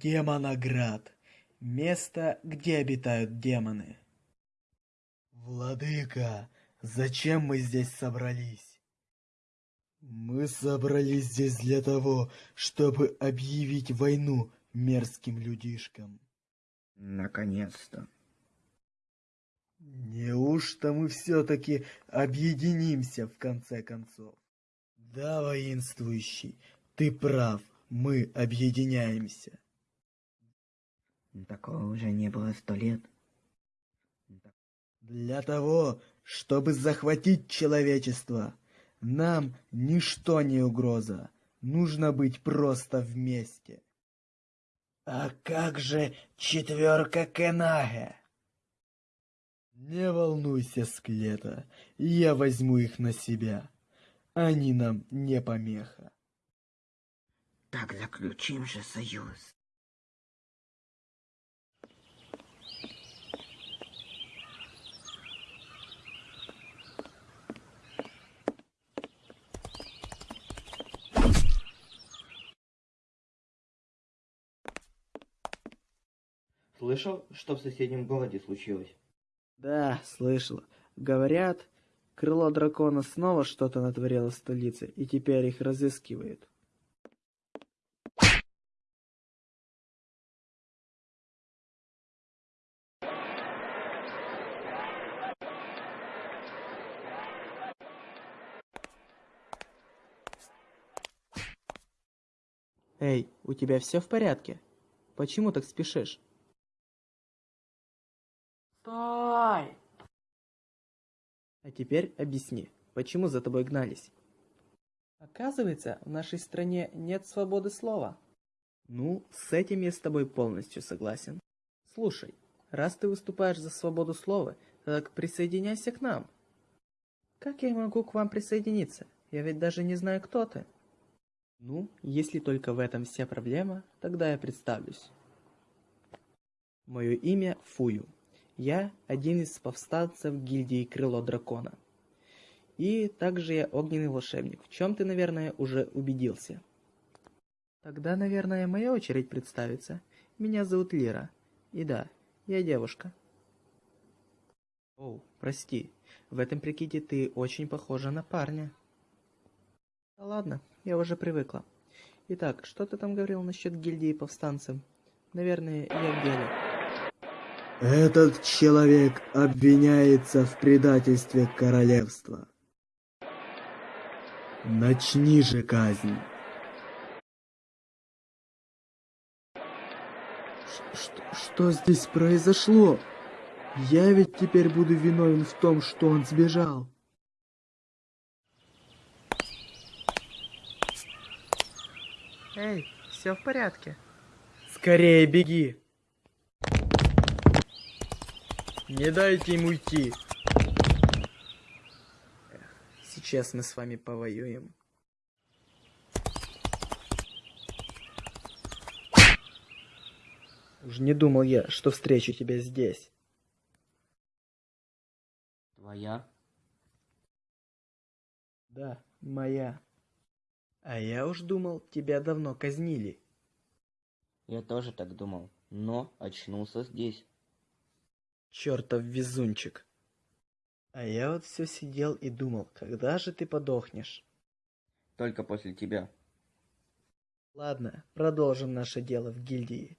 Демоноград. Место, где обитают демоны. Владыка, зачем мы здесь собрались? Мы собрались здесь для того, чтобы объявить войну мерзким людишкам. Наконец-то. Неужто мы все-таки объединимся в конце концов? Да, воинствующий, ты прав, мы объединяемся. Такого уже не было сто лет. Для того, чтобы захватить человечество, нам ничто не угроза. Нужно быть просто вместе. А как же четверка Кенаге? Не волнуйся, Склета, я возьму их на себя. Они нам не помеха. Так заключим же союз. Слышал, что в соседнем городе случилось? Да, слышал. Говорят, крыло дракона снова что-то натворило в столице, и теперь их разыскивают. Эй, у тебя все в порядке? Почему так спешишь? Стой! А теперь объясни, почему за тобой гнались? Оказывается, в нашей стране нет свободы слова. Ну, с этим я с тобой полностью согласен. Слушай, раз ты выступаешь за свободу слова, так присоединяйся к нам. Как я могу к вам присоединиться? Я ведь даже не знаю, кто ты. Ну, если только в этом вся проблема, тогда я представлюсь. Мое имя Фую. Я один из повстанцев гильдии Крыло Дракона. И также я огненный волшебник, в чем ты, наверное, уже убедился. Тогда, наверное, моя очередь представиться. Меня зовут Лира. И да, я девушка. О, прости, в этом прикиде ты очень похожа на парня. Да ладно, я уже привыкла. Итак, что ты там говорил насчет гильдии повстанцев? Наверное, я в деле. Этот человек обвиняется в предательстве королевства. Начни же казнь. Что, что здесь произошло? Я ведь теперь буду виновен в том, что он сбежал. Эй, все в порядке? Скорее беги. Не дайте ему уйти. Сейчас мы с вами повоюем. Уж не думал я, что встречу тебя здесь. Твоя? Да, моя. А я уж думал, тебя давно казнили. Я тоже так думал, но очнулся здесь. Чертов везунчик. А я вот все сидел и думал, когда же ты подохнешь? Только после тебя. Ладно, продолжим наше дело в гильдии.